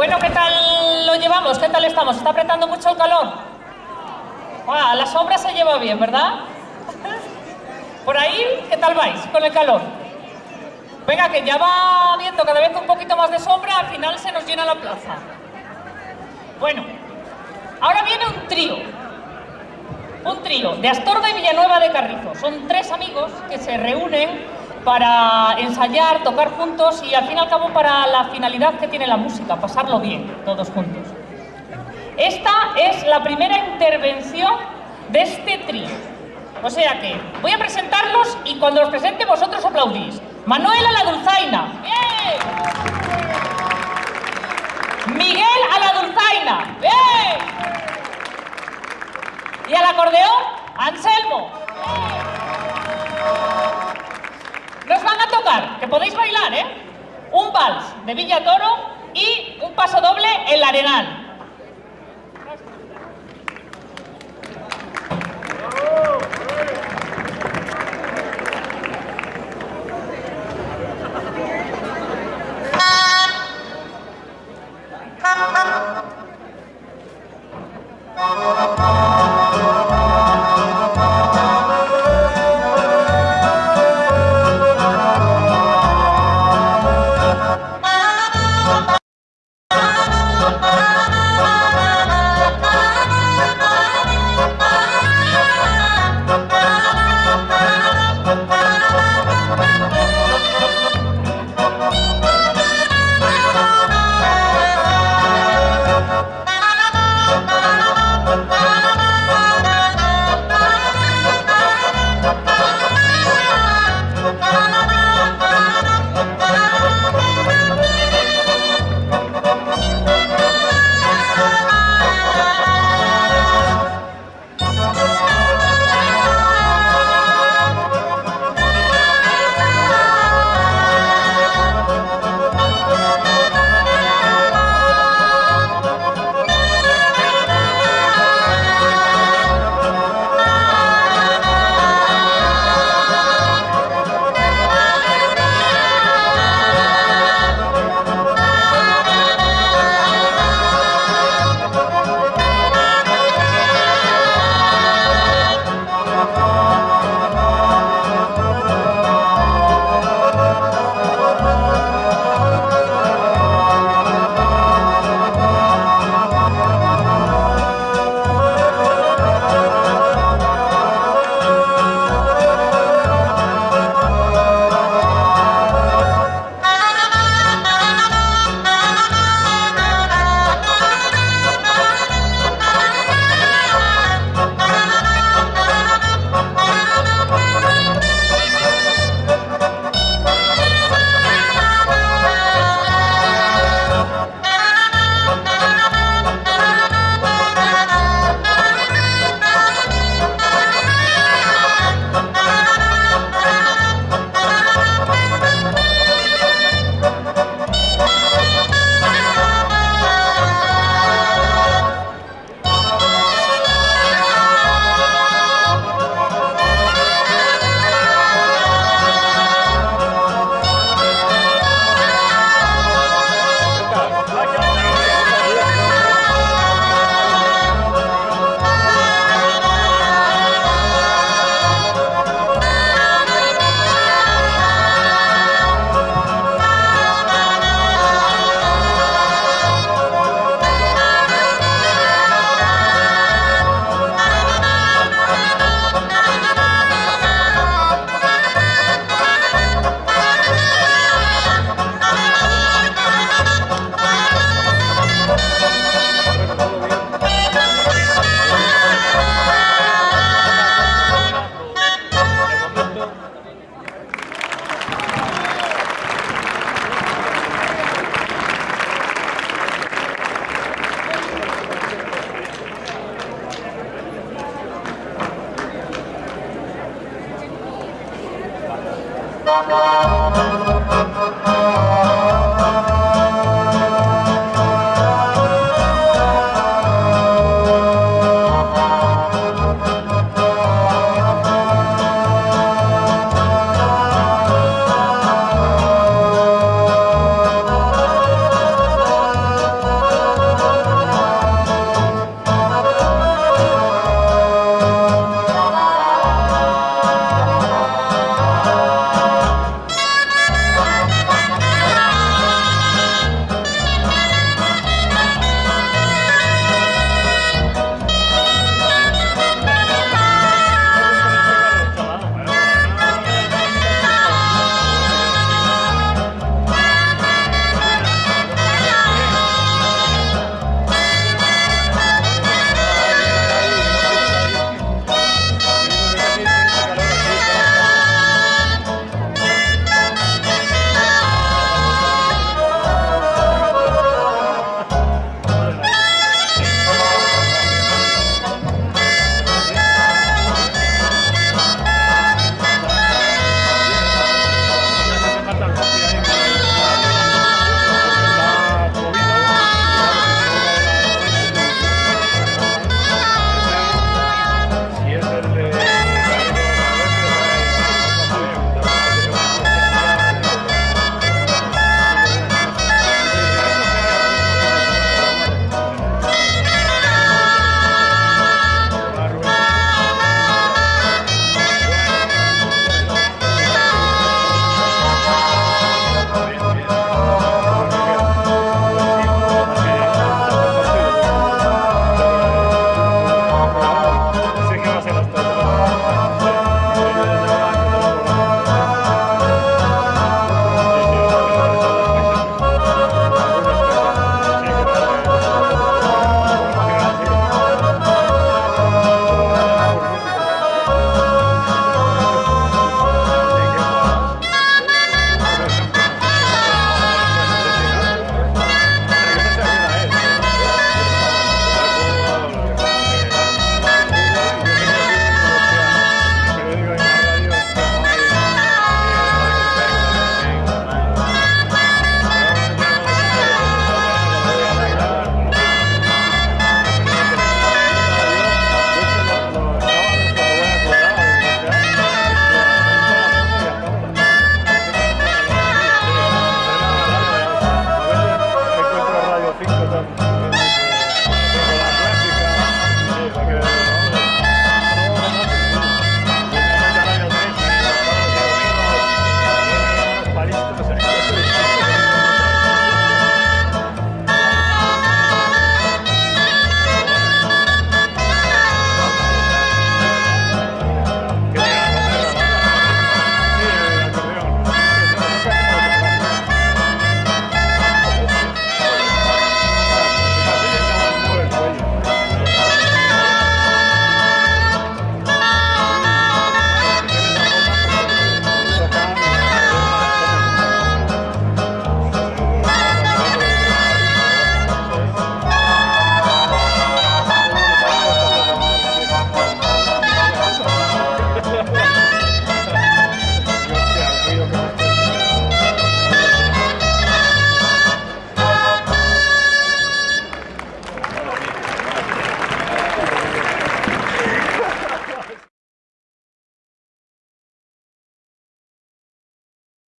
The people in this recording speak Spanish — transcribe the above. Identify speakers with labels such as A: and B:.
A: Bueno, ¿qué tal lo llevamos? ¿Qué tal estamos? ¿Está apretando mucho el calor? Ah, la sombra se lleva bien, ¿verdad? Por ahí, ¿qué tal vais con el calor? Venga, que ya va viendo cada vez un poquito más de sombra, al final se nos llena la plaza. Bueno, ahora viene un trío. Un trío de Astorga y Villanueva de Carrizo. Son tres amigos que se reúnen para ensayar, tocar juntos y al fin y al cabo para la finalidad que tiene la música, pasarlo bien, todos juntos. Esta es la primera intervención de este trío. O sea que voy a presentarlos y cuando los presente vosotros aplaudís. Manuel a la dulzaina. ¡Bien! Miguel a la dulzaina. ¡Bien! Y al acordeón, Anselmo. Nos que podéis bailar, ¿eh? Un vals de Villa Toro y un paso doble en la Arenal.